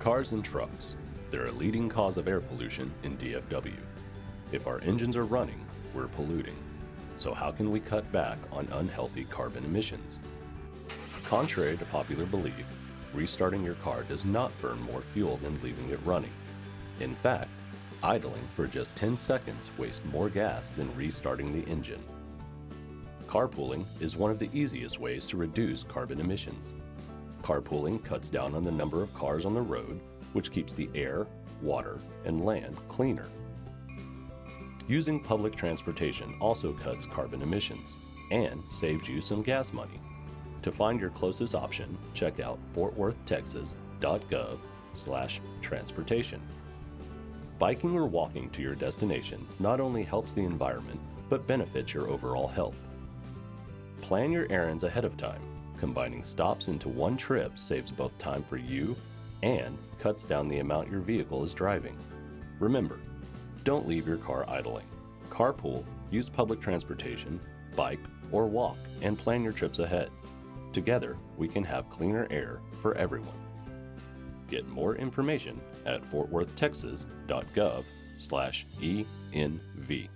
Cars and trucks. They're a leading cause of air pollution in DFW. If our engines are running, we're polluting. So how can we cut back on unhealthy carbon emissions? Contrary to popular belief, restarting your car does not burn more fuel than leaving it running. In fact, idling for just 10 seconds wastes more gas than restarting the engine. Carpooling is one of the easiest ways to reduce carbon emissions. Carpooling cuts down on the number of cars on the road, which keeps the air, water, and land cleaner. Using public transportation also cuts carbon emissions and saves you some gas money. To find your closest option, check out fortworthtexas.gov slash transportation. Biking or walking to your destination not only helps the environment, but benefits your overall health. Plan your errands ahead of time. Combining stops into one trip saves both time for you and cuts down the amount your vehicle is driving. Remember, don't leave your car idling. Carpool, use public transportation, bike, or walk, and plan your trips ahead. Together, we can have cleaner air for everyone. Get more information at fortworthtexas.gov slash ENV.